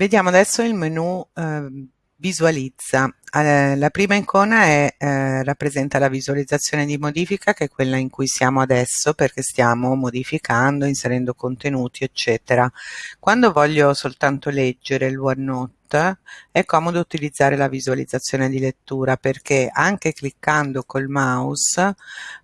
Vediamo adesso il menu eh, visualizza. Eh, la prima icona è, eh, rappresenta la visualizzazione di modifica che è quella in cui siamo adesso perché stiamo modificando, inserendo contenuti eccetera. Quando voglio soltanto leggere il OneNote è comodo utilizzare la visualizzazione di lettura perché anche cliccando col mouse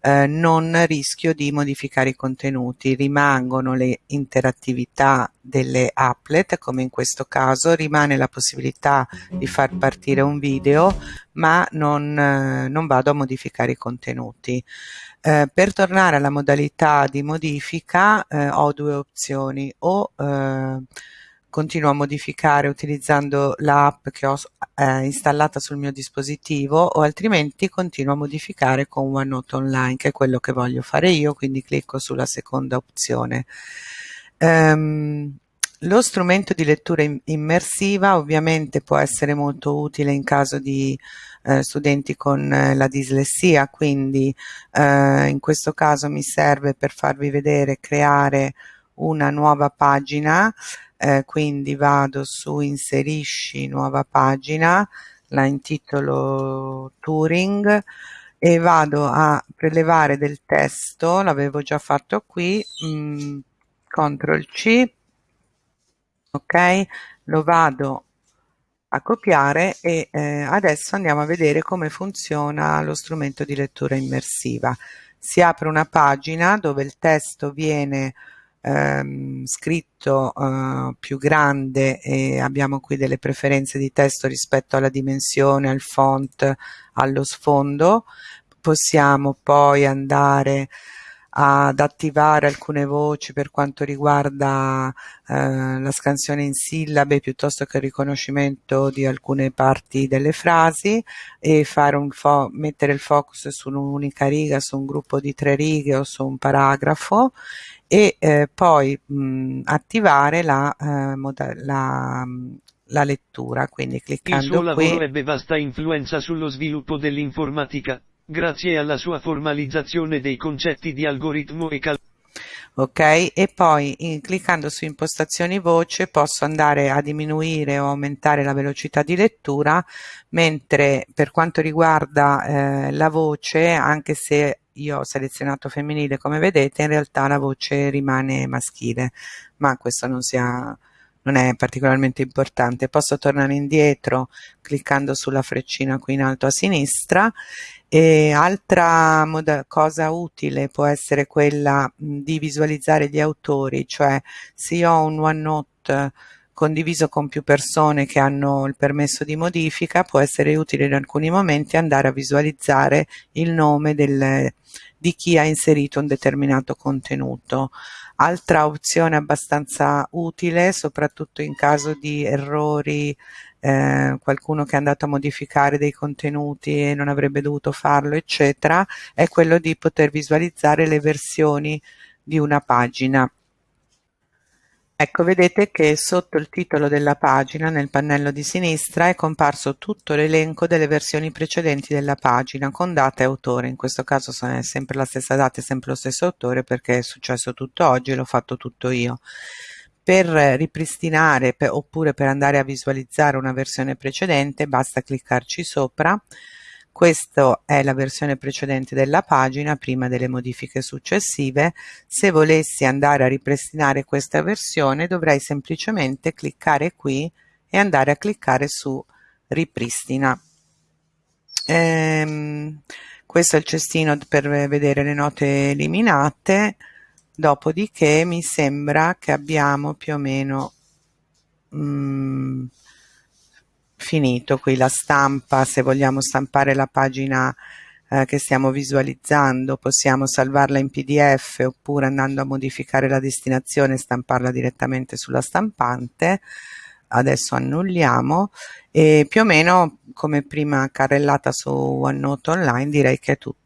eh, non rischio di modificare i contenuti, rimangono le interattività delle applet come in questo caso, rimane la possibilità di far partire un video ma non, eh, non vado a modificare i contenuti. Eh, per tornare alla modalità di modifica eh, ho due opzioni o eh, continuo a modificare utilizzando l'app che ho eh, installata sul mio dispositivo o altrimenti continuo a modificare con OneNote Online che è quello che voglio fare io quindi clicco sulla seconda opzione. Um, lo strumento di lettura immersiva ovviamente può essere molto utile in caso di eh, studenti con eh, la dislessia, quindi eh, in questo caso mi serve per farvi vedere creare una nuova pagina eh, quindi vado su inserisci nuova pagina la intitolo Turing e vado a prelevare del testo l'avevo già fatto qui mh, mm, CTRL C ok? Lo vado a copiare e eh, adesso andiamo a vedere come funziona lo strumento di lettura immersiva. Si apre una pagina dove il testo viene ehm, scritto eh, più grande e abbiamo qui delle preferenze di testo rispetto alla dimensione, al font, allo sfondo. Possiamo poi andare ad attivare alcune voci per quanto riguarda eh, la scansione in sillabe piuttosto che il riconoscimento di alcune parti delle frasi e fare un mettere il focus su un'unica riga, su un gruppo di tre righe o su un paragrafo e eh, poi mh, attivare la, eh, la, la, lettura, quindi cliccando qui. Il suo qui. lavoro ebbe vasta influenza sullo sviluppo dell'informatica, grazie alla sua formalizzazione dei concetti di algoritmo e calcolo ok e poi in, cliccando su impostazioni voce posso andare a diminuire o aumentare la velocità di lettura mentre per quanto riguarda eh, la voce anche se io ho selezionato femminile come vedete in realtà la voce rimane maschile ma questo non sia non è particolarmente importante. Posso tornare indietro cliccando sulla freccina qui in alto a sinistra. E altra cosa utile può essere quella di visualizzare gli autori cioè se io ho un OneNote condiviso con più persone che hanno il permesso di modifica può essere utile in alcuni momenti andare a visualizzare il nome del, di chi ha inserito un determinato contenuto. Altra opzione abbastanza utile, soprattutto in caso di errori, eh, qualcuno che è andato a modificare dei contenuti e non avrebbe dovuto farlo, eccetera, è quello di poter visualizzare le versioni di una pagina. Ecco, vedete che sotto il titolo della pagina, nel pannello di sinistra, è comparso tutto l'elenco delle versioni precedenti della pagina con data e autore. In questo caso è sempre la stessa data e sempre lo stesso autore perché è successo tutto oggi e l'ho fatto tutto io. Per ripristinare per, oppure per andare a visualizzare una versione precedente basta cliccarci sopra questa è la versione precedente della pagina prima delle modifiche successive. Se volessi andare a ripristinare questa versione dovrei semplicemente cliccare qui e andare a cliccare su ripristina. Ehm, questo è il cestino per vedere le note eliminate, dopodiché mi sembra che abbiamo più o meno mm, finito qui la stampa se vogliamo stampare la pagina eh, che stiamo visualizzando possiamo salvarla in pdf oppure andando a modificare la destinazione stamparla direttamente sulla stampante. Adesso annulliamo e più o meno come prima carrellata su OneNote Online direi che è tutto